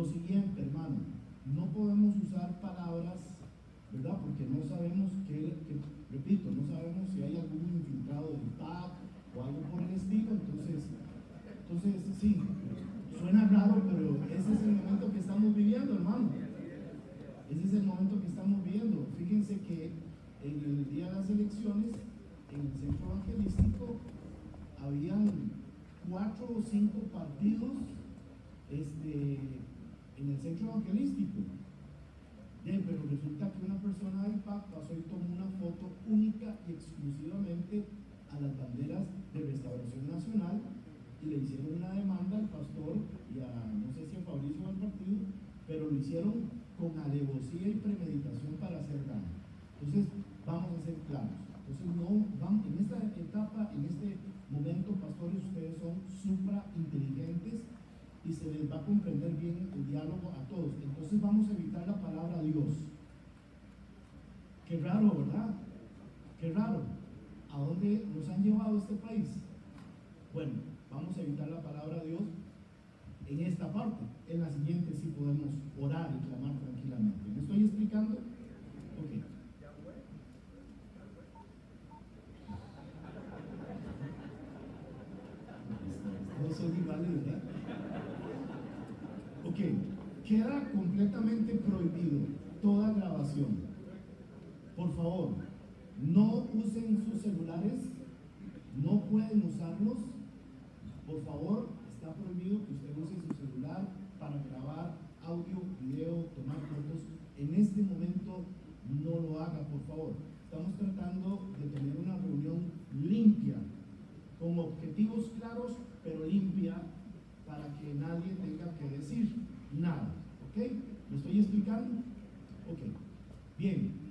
lo siguiente, hermano, no podemos usar palabras, ¿verdad? Porque no sabemos qué, repito, no sabemos si hay algún infiltrado del TAC o algo por el estilo, entonces, entonces sí, suena raro, pero ese es el momento que estamos viviendo, hermano. Ese es el momento que estamos viviendo. Fíjense que en el día de las elecciones, en el centro evangelístico, habían cuatro o cinco partidos este, en el centro evangelístico. Bien, pero resulta que una persona del PAC pasó y tomó una foto única y exclusivamente a las banderas de Restauración Nacional y le hicieron una demanda al pastor y a, no sé si a Fabricio o al partido, pero lo hicieron con alevosía y premeditación para hacer daño. Entonces, vamos a ser claros. Entonces, no, vamos, en esta etapa, en este momento, pastores, ustedes son supra inteligentes y se les va a comprender bien el diálogo. Vamos a evitar la palabra Dios. Qué raro, ¿verdad? Qué raro. ¿A dónde nos han llevado este país? Bueno, vamos a evitar la palabra Dios en esta parte. En la siguiente sí podemos orar y clamar tranquilamente. ¿Me estoy explicando? Ok. Iguales, ¿verdad? Ok, queda completamente prohibido toda grabación. Por favor, no usen sus celulares, no pueden usarlos. Por favor, está prohibido que usted use su celular para grabar audio, video, tomar fotos. En este momento no lo haga, por favor. Estamos tratando de tener una reunión limpia, con objetivos claros, pero limpia, para que nadie tenga que decir nada. ¿Ok? ¿Me estoy explicando? Ok. Bien.